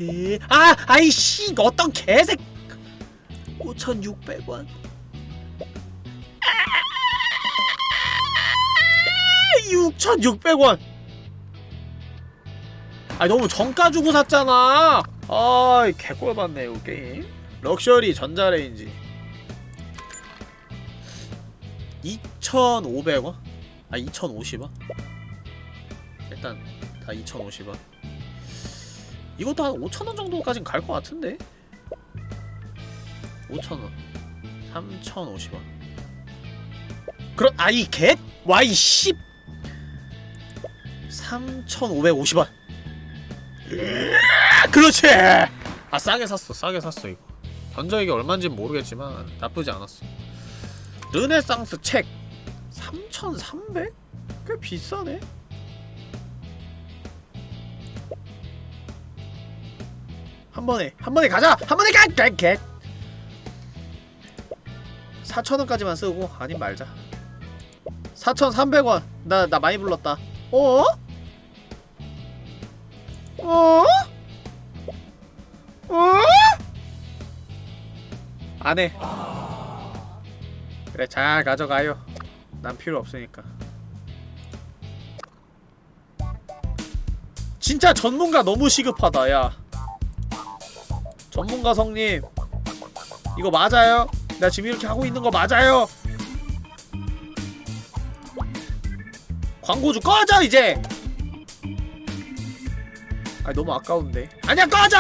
에... 아! 아이씨! 어떤 개색! 5,600원 6,600원! 아 너무 정가 주고 샀잖아! 아이 개꼴 받네 이거 게임 럭셔리 전자레인지 2,500원? 아 2,050원? 일단 다 2,050원 이것도 한 5천원 정도까진 갈 것 같은데? 5천원 3,050원 그럼 아이 개? 와이 씨 3,550원 그렇지! 아 싸게 샀어 싸게 샀어 이거 견적이 얼마인진 모르겠지만 나쁘지 않았어 르네상스 책 3,300? 꽤 비싸네? 한 번에 한 번에 가자! 한 번에 가! 가! 가! 4,000원까지만 쓰고 아님 말자 4,300원 나, 나 많이 불렀다 어? 어? 어? 안해 그래 잘 가져가요 난 필요 없으니까 진짜 전문가 너무 시급하다 야 전문가 성님 이거 맞아요? 나 지금 이렇게 하고 있는 거 맞아요? 광고주 꺼져 이제! 아 너무 아까운데 아니야 꺼져!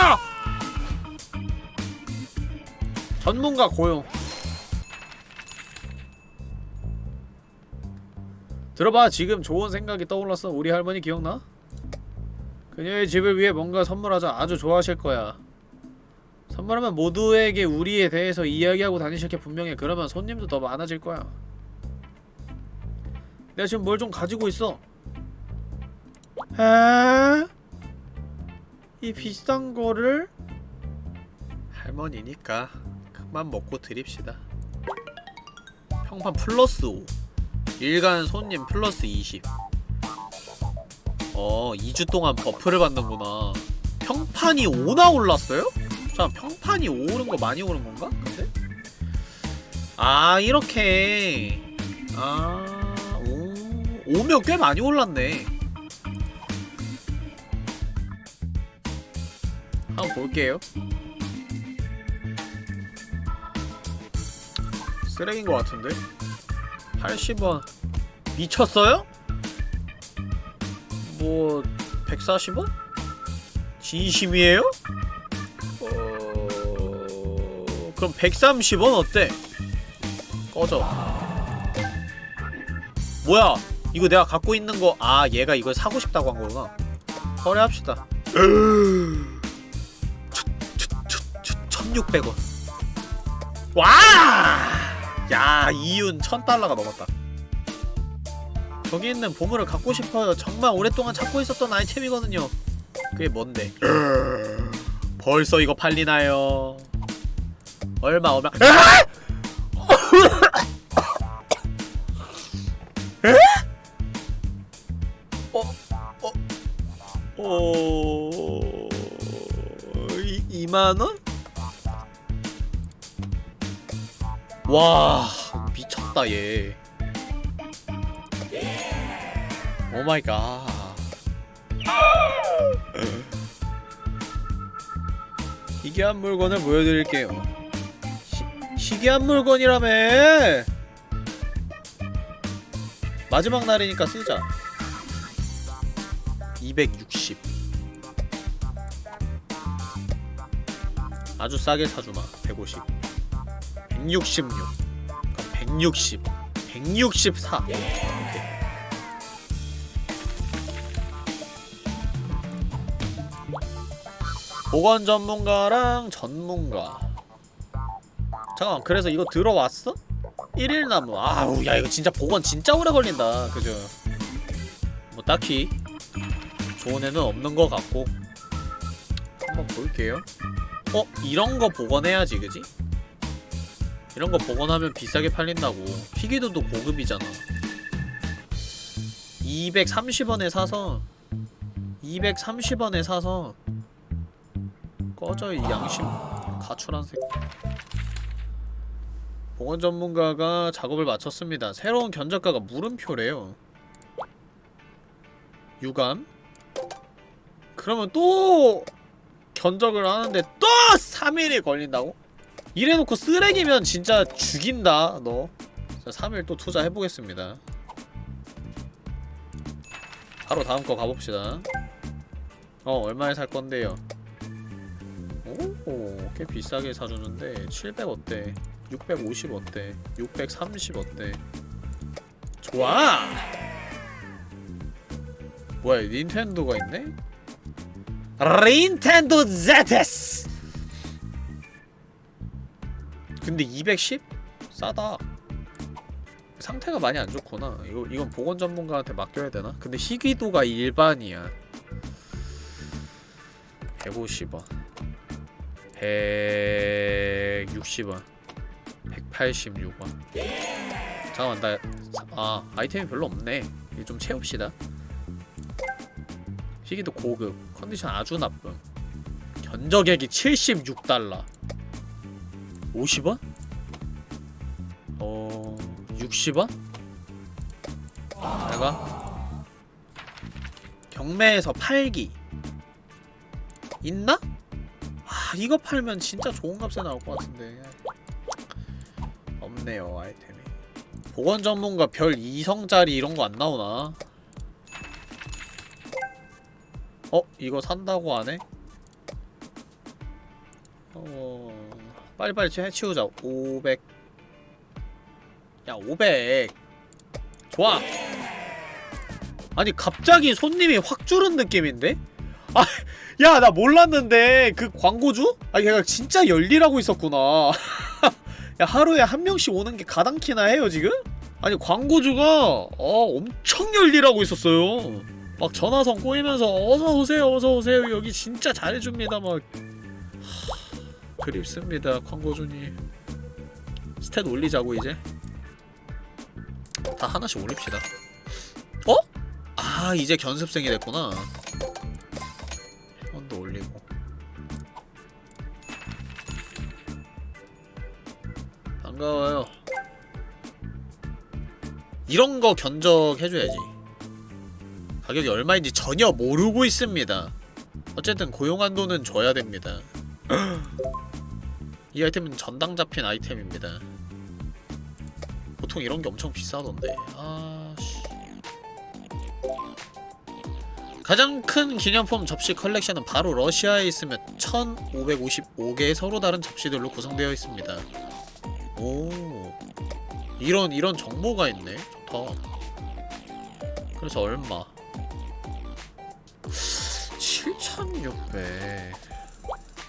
전문가 고용 들어봐 지금 좋은 생각이 떠올랐어 우리 할머니 기억나? 그녀의 집을 위해 뭔가 선물하자 아주 좋아하실 거야 선물하면 모두에게 우리에 대해서 이야기하고 다니실 게 분명해. 그러면 손님도 더 많아질 거야. 내가 지금 뭘 좀 가지고 있어? 에? 이 비싼 거를? 할머니니까 큰맘 먹고 드립시다. 평판 플러스 5 일간 손님 플러스 20 어, 2주 동안 buff를 받는구나. 평판이 5나 올랐어요? 자 평판이 오른 거 많이 오른 건가? 근데? 아 이렇게 아 오, 오면 꽤 많이 올랐네 한번 볼게요 쓰레기인 것 같은데? 80원 미쳤어요? 뭐 140원? 진심이에요? 어... 그럼 130원 어때? 꺼져. 뭐야? 이거 내가 갖고 있는 거 아 얘가 이걸 사고 싶다고 한 거구나. 거래합시다. 1600원. 와! 야 이윤 1000달러가 넘었다. 저기 있는 보물을 갖고 싶어요. 정말 오랫동안 찾고 있었던 아이템이거든요. 그게 뭔데 벌써 이거 팔리나요 얼마 얼마 아! 에? 어? 어? 어... 이, 2만원? 와 미쳤다 얘 오마이갓 희귀한 물건을 보여드릴게요. 희, 희귀한 물건이라며. 마지막 날이니까 쓰자. 260 아주 싸게 사주마. 150 166 그럼 160 164 보건 전문가랑 전문가. 잠깐만 그래서 이거 들어왔어? 1일 나무. 아우 야 이거 진짜 보건 진짜 오래 걸린다. 그죠? 뭐 딱히 좋은 애는 없는 것 같고. 한번 볼게요. 어? 이런 거 복원해야지 그지? 이런 거 복원하면 비싸게 팔린다고. 희귀도도 고급이잖아. 230원에 사서 230원에 사서 꺼져 이 양심. 가출한 새끼. 보건 전문가가 작업을 마쳤습니다. 새로운 견적가가 물음표래요. 유감? 그러면 또 견적을 하는데 또 3일이 걸린다고? 이래놓고 쓰레기면 진짜 죽인다 너. 자, 3일 또 투자해보겠습니다. 바로 다음 거 가봅시다. 어 얼마에 살 건데요 오, 꽤 비싸게 사주는데 700 어때? 650 어때? 630 어때? 좋아! 뭐야 닌텐도가 있네? 닌텐도 ZS! 근데 210? 싸다 상태가 많이 안 좋구나 이거, 이건 보건 전문가한테 맡겨야 되나? 근데 희귀도가 일반이야 150원 160원. 186원. 잠깐만 나 아 아이템이 별로 없네. 이거 좀 채웁시다. 희귀도 고급. 컨디션 아주 나쁨. 견적액이 76달러. 50원? 어... 60원? 내가? 경매에서 팔기. 있나? 아 이거 팔면 진짜 좋은 값에 나올 것 같은데 없네요 아이템이 보건 전문가 별 2성짜리 이런 거 안 나오나? 어? 이거 산다고 안 해? 어... 빨리빨리 해치우자 500 야, 500 좋아 아니 갑자기 손님이 확 줄은 느낌인데? 아, 야, 나 몰랐는데 그 광고주? 아, 걔가 진짜 열일하고 있었구나. 야, 하루에 한 명씩 오는 게 가당키나 해요, 지금? 아니, 광고주가 어, 엄청 열일하고 있었어요. 막 전화선 꼬이면서 어서 오세요, 어서 오세요. 여기 진짜 잘해줍니다. 막 하, 그립습니다, 광고주님. 스탯 올리자고 이제. 다 하나씩 올립시다. 어? 아, 이제 견습생이 됐구나. 반가워요. 이런 거 견적해줘야지. 가격이 얼마인지 전혀 모르고 있습니다. 어쨌든 고용한 돈은 줘야 됩니다. 이 아이템은 전당 잡힌 아이템입니다. 보통 이런 게 엄청 비싸던데. 아씨. 가장 큰 기념품 접시 컬렉션은 바로 러시아에 있으며 1555개의 서로 다른 접시들로 구성되어 있습니다 오. 이런 이런 정보가 있네. 좋다. 그래서 얼마? 7600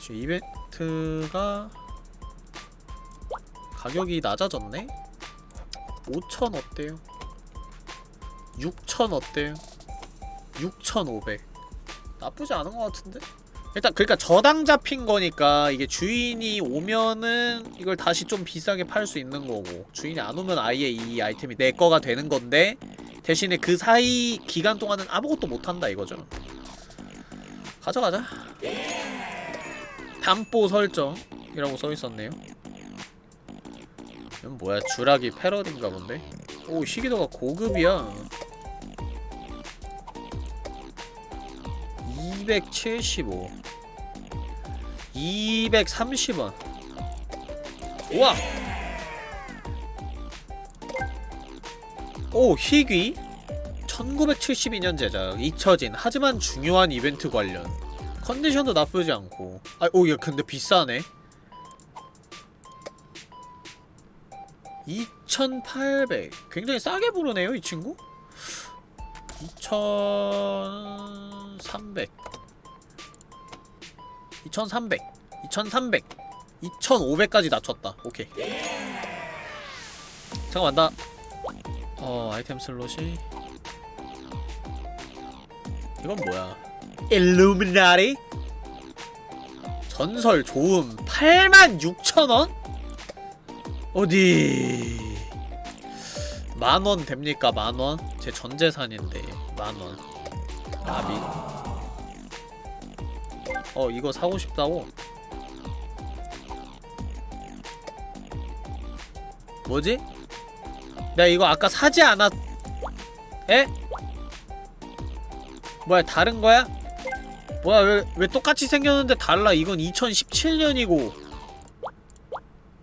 지금 이벤트가 가격이 낮아졌네? 5000 어때요? 6000 어때요? 6500 나쁘지 않은 것 같은데? 일단 그러니까 저당 잡힌 거니까 이게 주인이 오면은 이걸 다시 좀 비싸게 팔 수 있는 거고 주인이 안 오면 아예 이 아이템이 내 거가 되는 건데 대신에 그 사이 기간 동안은 아무것도 못 한다 이거죠. 가져가자. 담보 설정이라고 써 있었네요. 이건 뭐야? 주라기 패러디인가 본데? 오, 희귀도가 고급이야. 275 230원. 우와! 오 희귀. 1972년 제작. 잊혀진 하지만 중요한 이벤트 관련. 컨디션도 나쁘지 않고. 아오 이거 근데 비싸네. 2800 굉장히 싸게 부르네요 이 친구 2300 2300 2300 2500까지 낮췄다. 오케이. 잠깐만 나 어, 아이템 슬롯이. 이건 뭐야? 일루미나리 전설 좋음 86,000원? 어디 만원 됩니까 만원? 제 전재산인데 만원 나비 어 이거 사고 싶다고? 뭐지? 내가 이거 아까 사지 않았... 에? 뭐야 다른 거야? 뭐야 왜, 왜 똑같이 생겼는데 달라 이건 2017년이고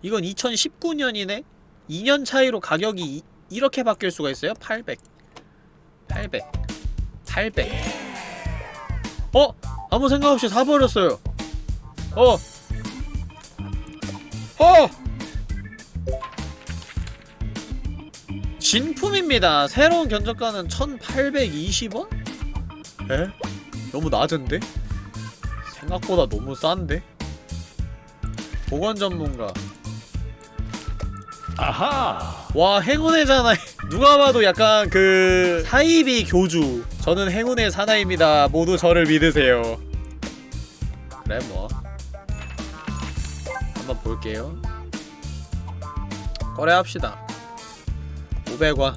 이건 2019년이네? 2년 차이로 가격이 이, 이렇게 바뀔 수가 있어요? 800 800 800 어? 아무 생각 없이 사버렸어요 어 어! 진품입니다 새로운 견적가는 1820원? 에? 너무 낮은데? 생각보다 너무 싼데? 보건 전문가 아하. 와 행운의 사나이. 누가 봐도 약간 그 사이비 교주. 저는 행운의 사나이입니다. 모두 저를 믿으세요. 그래 뭐. 한번 볼게요. 거래합시다. 500원.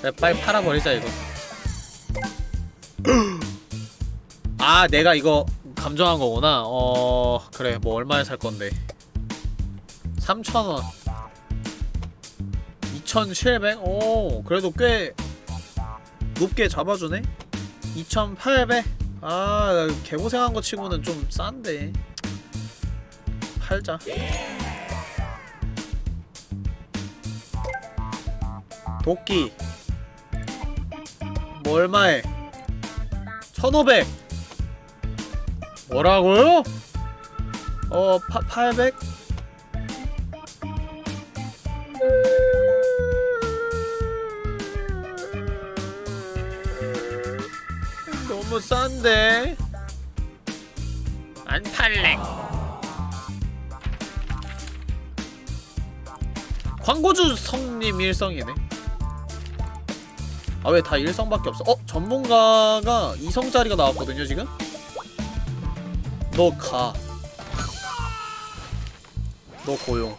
그래 빨리 팔아버리자 이거. 아 내가 이거 감정한 거구나. 어 그래 뭐 얼마에 살 건데 3,000원 2,700? 오 그래도 꽤 높게 잡아주네? 2,800? 아 개고생한 거 치고는 좀 싼데 팔자 도끼 뭐 얼마에 1,500 뭐라고요? 어, 파, 800? 너무 싼데? 안 팔래. 광고주 성님 일성이네. 아 왜 다 일성밖에 없어? 어? 전문가가 이성짜리가 나왔거든요 지금? 너 가. 너 고용.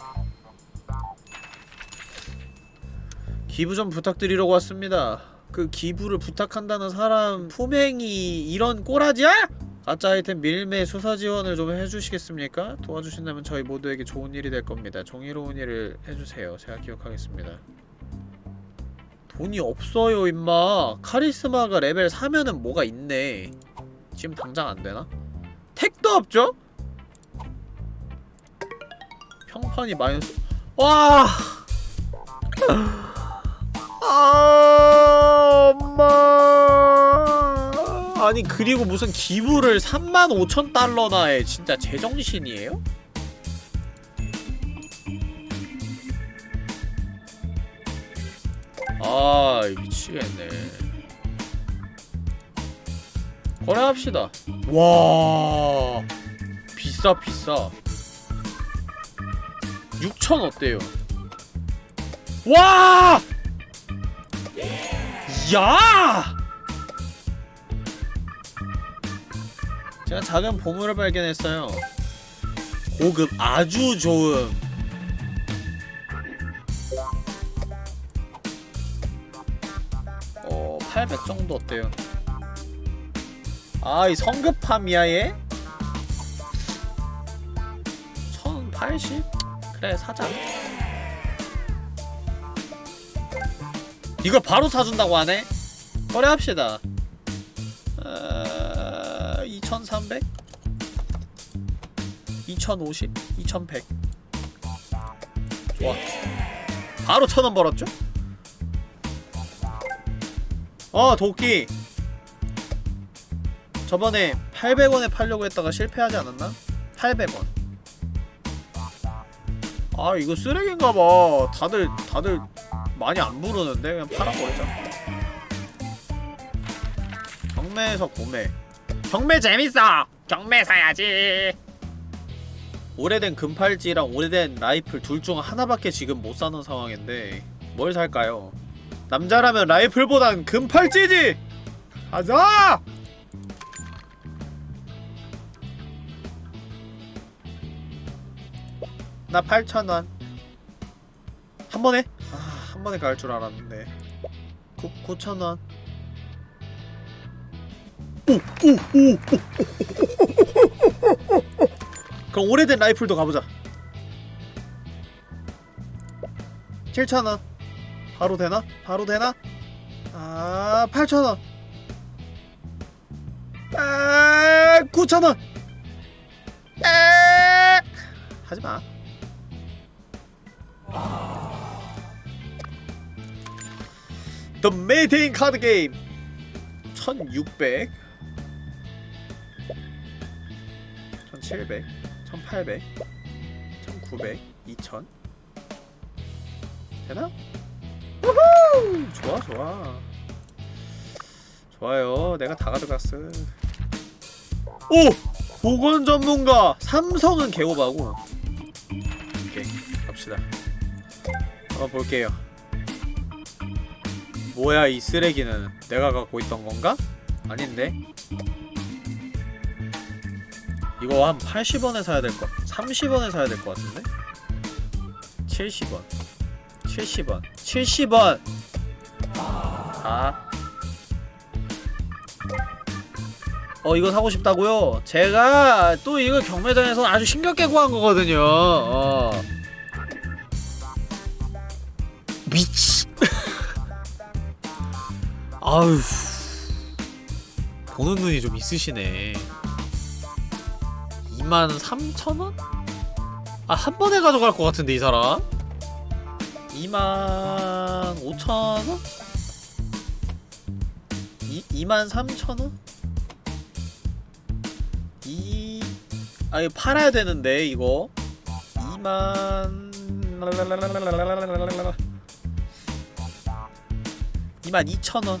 기부 좀 부탁드리려고 왔습니다. 그 기부를 부탁한다는 사람 품행이 이런 꼬라지야? 가짜 아이템 밀매 수사 지원을 좀 해주시겠습니까? 도와주신다면 저희 모두에게 좋은 일이 될 겁니다. 정의로운 일을 해주세요. 제가 기억하겠습니다. 돈이 없어요, 임마. 카리스마가 레벨 4면은 뭐가 있네. 지금 당장 안 되나? 택도 없죠? 평판이 마이너스. 와! 아, 엄마. 아니 그리고 무슨 기부를 3만 5천 달러나 해. 진짜 제정신이에요? 아 미치겠네. 거래합시다. 와 비싸 비싸. 6천 어때요? 와! 야! 제가 작은 보물을 발견했어요. 고급 아주 좋음. 어, 800 정도 어때요? 아, 이 성급함이야 얘? 1080? 그래, 사자. 이걸 바로 사준다고 하네? 거래합시다. 어... 2300? 2050? 2100 좋아 바로 천원 벌었죠? 어 도끼 저번에 800원에 팔려고 했다가 실패하지 않았나? 800원 아 이거 쓰레기인가봐 다들 다들 많이 안 부르는데 그냥 팔아버리자 경매에서 구매 경매 재밌어! 경매 사야지! 오래된 금팔찌랑 오래된 라이플 둘 중 하나밖에 지금 못 사는 상황인데 뭘 살까요? 남자라면 라이플보단 금팔찌지! 가자! 나 8,000원 한 번에? 아, 한 번에 갈 줄 알았는데. 9, 9,000원. 그럼 오래된 라이플도 가보자. 7,000원. 바로 되나? 바로 되나? 아 8,000원. 아 9,000원. 아 하지마 The Meeting 카드 게임 1600 1700 1800 1900 2000 되나? 우후! 좋아 좋아. 좋아요. 내가 다 가져갔어. 오! 보건 전문가 삼성은 개오바고. 오케이 갑시다. 한번 볼게요 뭐야 이 쓰레기는 내가 갖고 있던 건가? 아닌데 이거 한 80원에 사야 될 것, 30원에 사야 될 것 같은데? 70원 70원 70원 아. 어 이거 사고 싶다고요? 제가 또 이거 경매장에서 아주 힘겹게 구한 거거든요 어. 아유 보는 눈이 좀 있으시네 23,000원? 아, 한 번에 가져갈 것 같은데, 이 사람? 25,000원? 2, 23,000원? 이... 아, 이거 팔아야 되는데, 이거. 2만... 22,000원.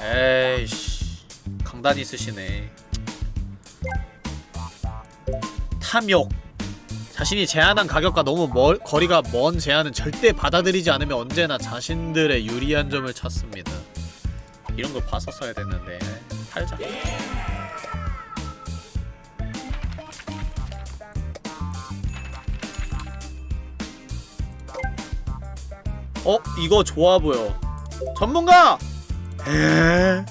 에이씨. 강단이 쓰시네. 탐욕 자신이 제안한 가격과 너무 멀, 거리가 먼 제안은 절대 받아들이지 않으며 언제나 자신들의 유리한 점을 찾습니다 이런 거 봤었어야 됐는데 팔자 어? 이거 좋아 보여 전문가! 에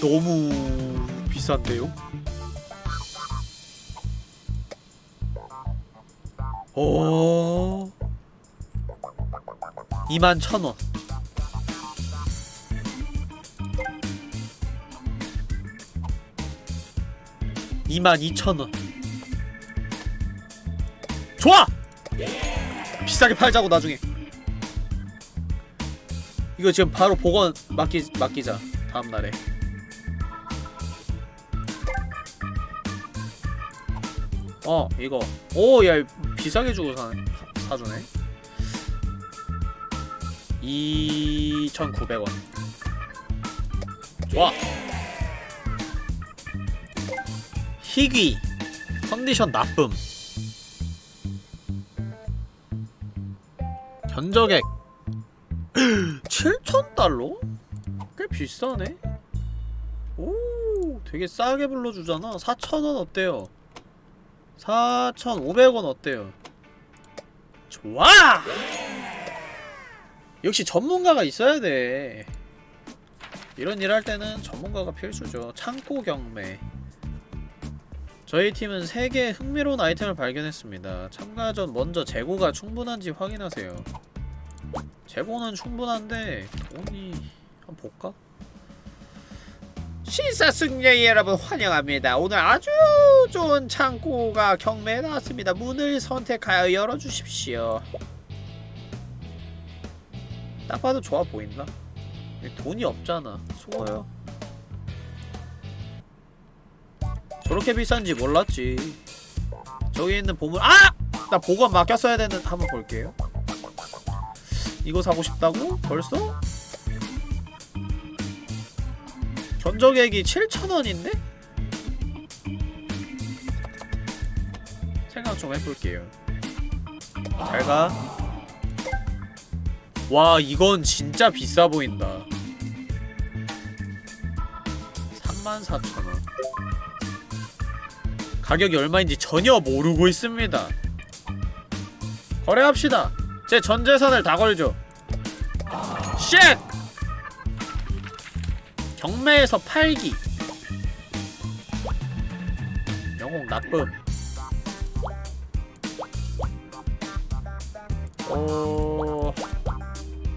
너무 비싼데요? 오 2만 천원 이만 2천원 좋아! 비싸게 팔자고 나중에. 이거 지금 바로 복원 맡기, 맡기자 다음날에. 어 이거. 오야 비싸게 주고 사, 사주네. 2,900원. 좋아. 희귀. 컨디션 나쁨 견적액 7,000달러? 꽤 비싸네 오 되게 싸게 불러주잖아 4,000원 어때요 4,500원 어때요 좋아! 역시 전문가가 있어야 돼 이런 일 할 때는 전문가가 필수죠 창고 경매 저희 팀은 3개의 흥미로운 아이템을 발견했습니다. 참가 전 먼저 재고가 충분한지 확인하세요. 재고는 충분한데 돈이... 한번 볼까? 신사승려의 여러분 환영합니다. 오늘 아주 좋은 창고가 경매에 나왔습니다. 문을 선택하여 열어주십시오. 딱 봐도 좋아 보인다. 돈이 없잖아. 수고요. 저렇게 비싼지 몰랐지 저기 있는 보물 아! 나 보관 맡겼어야 되는 한번 볼게요 이거 사고 싶다고? 벌써? 견적액이 7,000원인데? 생각 좀 해볼게요 잘가 와 이건 진짜 비싸 보인다 34,000원 가격이 얼마인지 전혀 모르고 있습니다 거래합시다 제 전재산을 다 걸죠. Shit! 경매에서 팔기. 영웅 나쁨 어...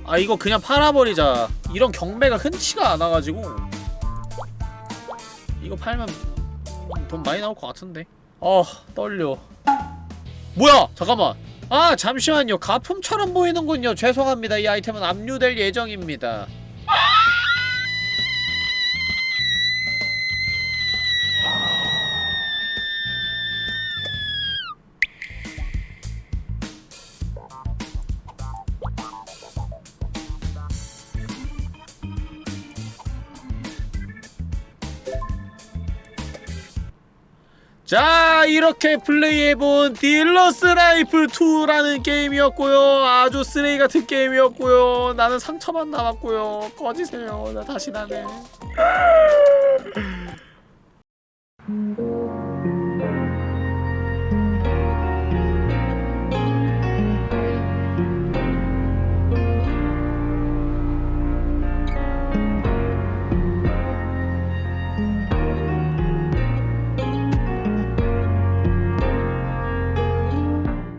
아 이거 그냥 팔아버리자. 이런 경매가 흔치가 않아가지고. 이거 팔면 돈 많이 나올 것 같은데. 아 떨려. 뭐야! 잠깐만 아 잠시만요. 가품처럼 보이는군요. 죄송합니다. 이 아이템은 압류될 예정입니다 자 이렇게 플레이해본 딜러스 라이플 2라는 게임이었고요. 아주 쓰레기 같은 게임이었고요. 나는 상처만 남았고요. 꺼지세요. 나 다시 나네.